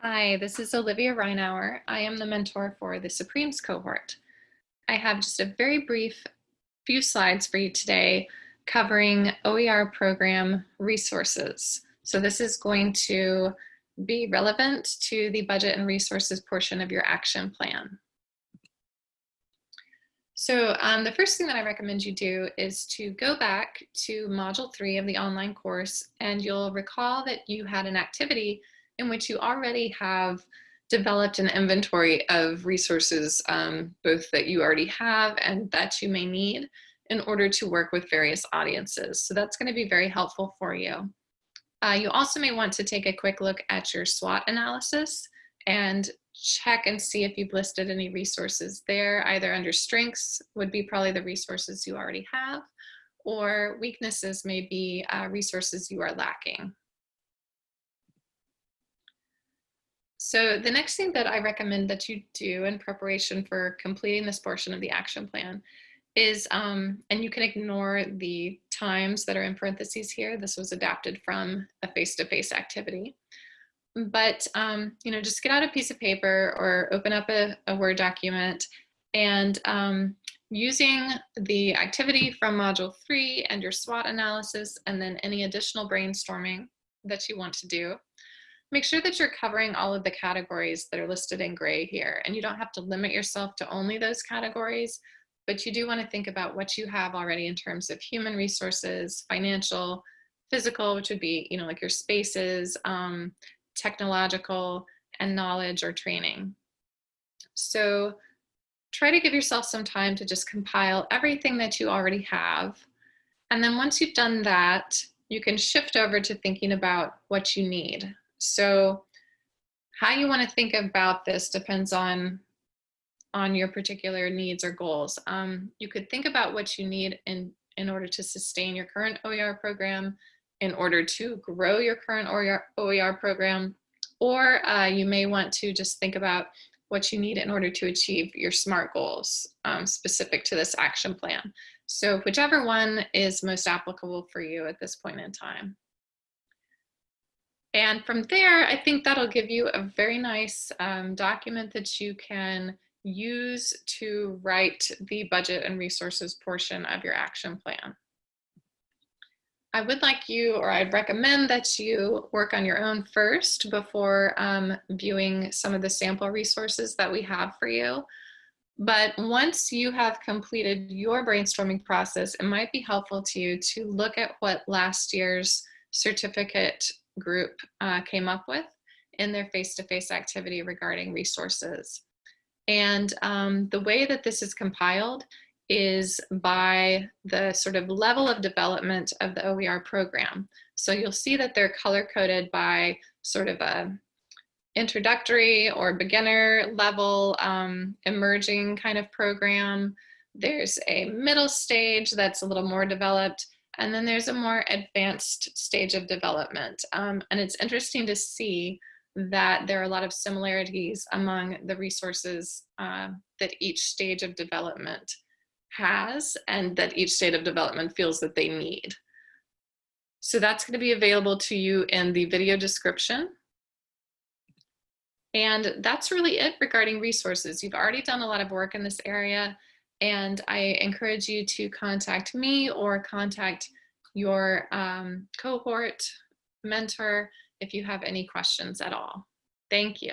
Hi, this is Olivia Reinauer. I am the mentor for the Supremes cohort. I have just a very brief few slides for you today covering OER program resources. So this is going to be relevant to the budget and resources portion of your action plan. So um, the first thing that I recommend you do is to go back to module three of the online course and you'll recall that you had an activity in which you already have developed an inventory of resources, um, both that you already have and that you may need in order to work with various audiences. So that's gonna be very helpful for you. Uh, you also may want to take a quick look at your SWOT analysis and check and see if you've listed any resources there, either under strengths would be probably the resources you already have, or weaknesses may be uh, resources you are lacking. So the next thing that I recommend that you do in preparation for completing this portion of the action plan is, um, and you can ignore the times that are in parentheses here. This was adapted from a face-to-face -face activity. But, um, you know, just get out a piece of paper or open up a, a Word document and um, using the activity from module three and your SWOT analysis and then any additional brainstorming that you want to do, make sure that you're covering all of the categories that are listed in gray here. And you don't have to limit yourself to only those categories, but you do want to think about what you have already in terms of human resources, financial, physical, which would be, you know, like your spaces, um, technological, and knowledge or training. So try to give yourself some time to just compile everything that you already have. And then once you've done that, you can shift over to thinking about what you need. So how you want to think about this depends on on your particular needs or goals. Um, you could think about what you need in, in order to sustain your current OER program, in order to grow your current OER, OER program, or uh, you may want to just think about what you need in order to achieve your SMART goals um, specific to this action plan. So whichever one is most applicable for you at this point in time. And from there, I think that'll give you a very nice um, document that you can use to write the budget and resources portion of your action plan. I would like you, or I'd recommend that you work on your own first before um, viewing some of the sample resources that we have for you. But once you have completed your brainstorming process, it might be helpful to you to look at what last year's certificate group uh, came up with in their face-to-face -face activity regarding resources. And um, the way that this is compiled is by the sort of level of development of the OER program. So you'll see that they're color coded by sort of a introductory or beginner level um, emerging kind of program. There's a middle stage that's a little more developed and then there's a more advanced stage of development. Um, and it's interesting to see that there are a lot of similarities among the resources uh, that each stage of development has and that each state of development feels that they need. So that's going to be available to you in the video description. And that's really it regarding resources. You've already done a lot of work in this area. And I encourage you to contact me or contact your um, cohort mentor if you have any questions at all. Thank you.